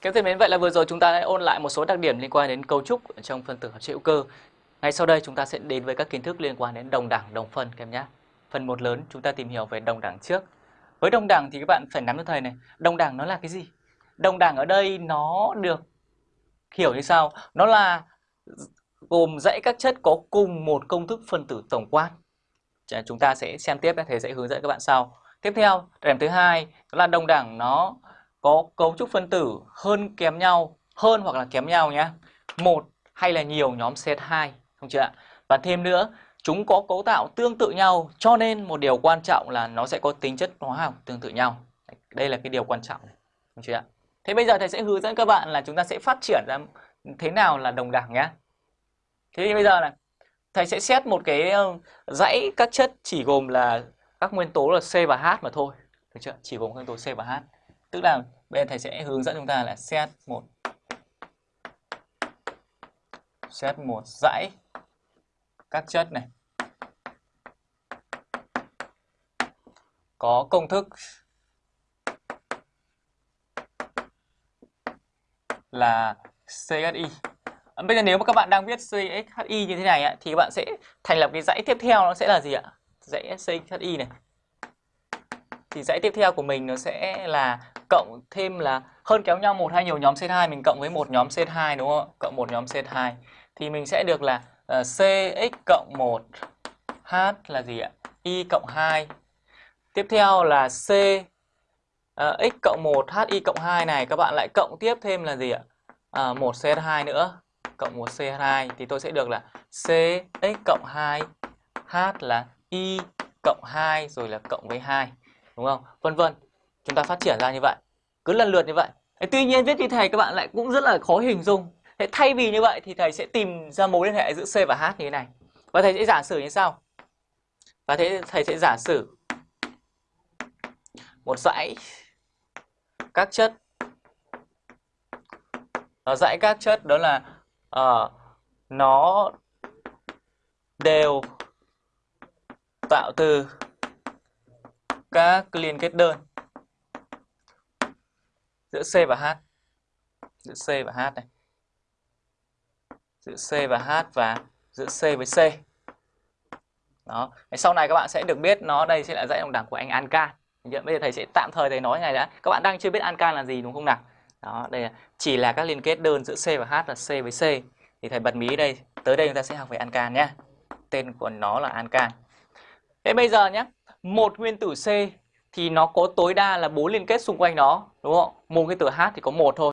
Các thân mến, vậy là vừa rồi chúng ta đã ôn lại một số đặc điểm liên quan đến cấu trúc trong phân tử hợp chất hữu cơ. Ngay sau đây chúng ta sẽ đến với các kiến thức liên quan đến đồng đẳng, đồng phân các em nhé. Phần một lớn chúng ta tìm hiểu về đồng đẳng trước. Với đồng đẳng thì các bạn phải nắm cho thầy này, đồng đẳng nó là cái gì? Đồng đẳng ở đây nó được hiểu như sau, nó là gồm dãy các chất có cùng một công thức phân tử tổng quan. Chúng ta sẽ xem tiếp, thầy sẽ hướng dẫn các bạn sau. Tiếp theo, điểm thứ hai là đồng đẳng nó có cấu trúc phân tử hơn kém nhau, hơn hoặc là kém nhau nhé. Một hay là nhiều nhóm C2, không chưa ạ? Và thêm nữa, chúng có cấu tạo tương tự nhau cho nên một điều quan trọng là nó sẽ có tính chất hóa học tương tự nhau. Đây là cái điều quan trọng, không chưa ạ? Thế bây giờ thầy sẽ hướng dẫn các bạn là chúng ta sẽ phát triển ra thế nào là đồng đẳng nhé. Thế thì bây giờ này, thầy sẽ xét một cái dãy các chất chỉ gồm là các nguyên tố là C và H mà thôi. Được chưa? Chỉ gồm nguyên tố C và H. Tức là bên thầy sẽ hướng dẫn chúng ta là set một set một dãy các chất này có công thức là CHI. Bây giờ nếu mà các bạn đang viết CHI như thế này thì các bạn sẽ thành lập cái dãy tiếp theo nó sẽ là gì ạ? Dãy CHI này. Thì dãy tiếp theo của mình nó sẽ là cộng thêm là hơn kéo nhau một hay nhiều nhóm C2 mình cộng với một nhóm C2 đúng không? Cộng một nhóm C2 thì mình sẽ được là ờ, uh, CX cộng 1 H là gì ạ? Y cộng 2. Tiếp theo là C uh, X cộng 1 h y cộng 2 này các bạn lại cộng tiếp thêm là gì ạ? Uh, 1 CH2 nữa cộng 1 CH2 thì tôi sẽ được là CX cộng 2 H là Y cộng 2 rồi là cộng với 2 đúng không? Vân vân chúng ta phát triển ra như vậy. Cứ lần lượt như vậy. Tuy nhiên viết như thầy các bạn lại cũng rất là khó hình dung. Thế thay vì như vậy thì thầy sẽ tìm ra mối liên hệ giữa C và H như thế này. Và thầy sẽ giả sử như sau. Và thế thầy sẽ giả sử một dãy các chất. Nó dãy các chất đó là uh, nó đều tạo từ các liên kết đơn giữa C và H. Giữa C và H này. Giữa C và H và giữa C với C. Đó. Sau này các bạn sẽ được biết nó đây sẽ là dãy đồng đẳng của anh Ancan bây giờ thầy sẽ tạm thời thầy nói này đã. Các bạn đang chưa biết Ancan là gì đúng không nào? Đó, đây là chỉ là các liên kết đơn giữa C và H là C với C. Thì thầy bật mí đây. Tới đây chúng ta sẽ học về Ancan nhé. Tên của nó là Ancan thế bây giờ nhé một nguyên tử C thì nó có tối đa là bốn liên kết xung quanh nó đúng không? Một cái từ H thì có một thôi.